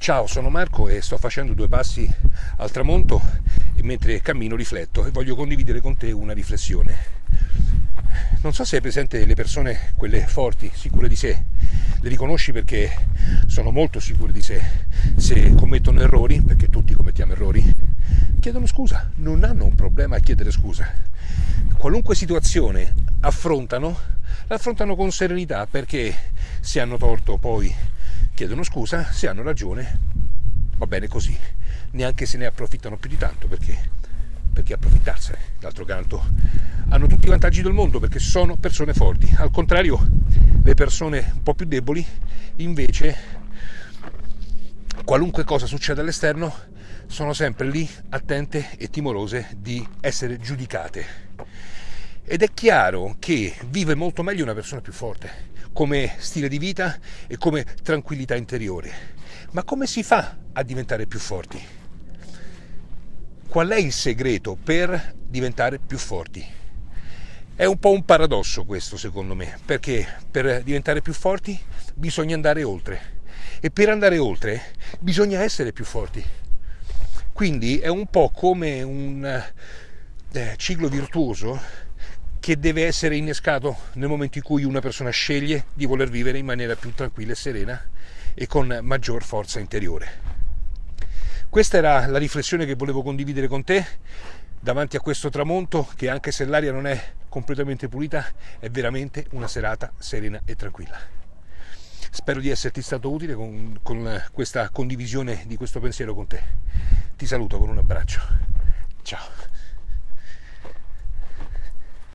Ciao, sono Marco e sto facendo due passi al tramonto e mentre cammino rifletto e voglio condividere con te una riflessione. Non so se hai presente le persone, quelle forti, sicure di sé, le riconosci perché sono molto sicure di sé. Se commettono errori, perché tutti commettiamo errori, chiedono scusa, non hanno un problema a chiedere scusa. Qualunque situazione affrontano, l'affrontano con serenità perché se hanno torto poi chiedono scusa, se hanno ragione va bene così, neanche se ne approfittano più di tanto perché, perché approfittarsene. D'altro canto hanno tutti i vantaggi del mondo perché sono persone forti. Al contrario, le persone un po' più deboli invece qualunque cosa succeda all'esterno sono sempre lì attente e timorose di essere giudicate. Ed è chiaro che vive molto meglio una persona più forte come stile di vita e come tranquillità interiore. Ma come si fa a diventare più forti? Qual è il segreto per diventare più forti? È un po' un paradosso questo secondo me, perché per diventare più forti bisogna andare oltre e per andare oltre bisogna essere più forti. Quindi è un po' come un eh, ciclo virtuoso che deve essere innescato nel momento in cui una persona sceglie di voler vivere in maniera più tranquilla e serena e con maggior forza interiore. Questa era la riflessione che volevo condividere con te davanti a questo tramonto che anche se l'aria non è completamente pulita è veramente una serata serena e tranquilla. Spero di esserti stato utile con, con questa condivisione di questo pensiero con te. Ti saluto con un abbraccio.